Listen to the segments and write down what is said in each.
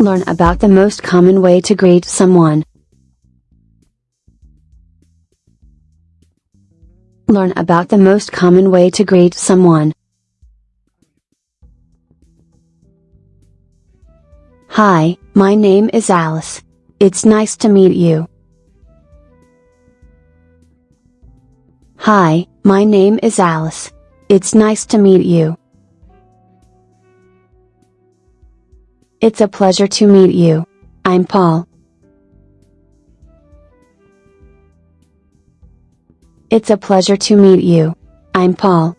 Learn about the most common way to greet someone. Learn about the most common way to greet someone. Hi, my name is Alice. It's nice to meet you. Hi, my name is Alice. It's nice to meet you. It's a pleasure to meet you. I'm Paul. It's a pleasure to meet you. I'm Paul.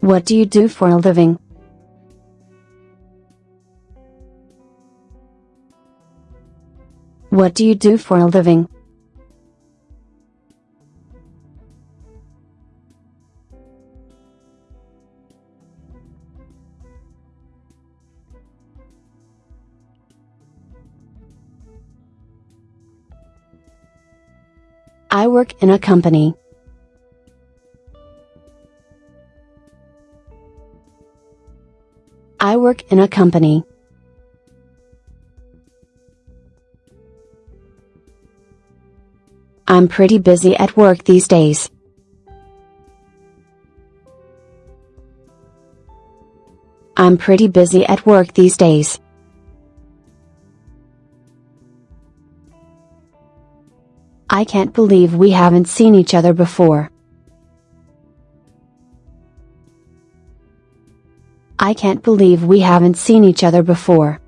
What do you do for a living? What do you do for a living? I work in a company. I work in a company. I'm pretty busy at work these days. I'm pretty busy at work these days. I can't believe we haven't seen each other before. I can't believe we haven't seen each other before.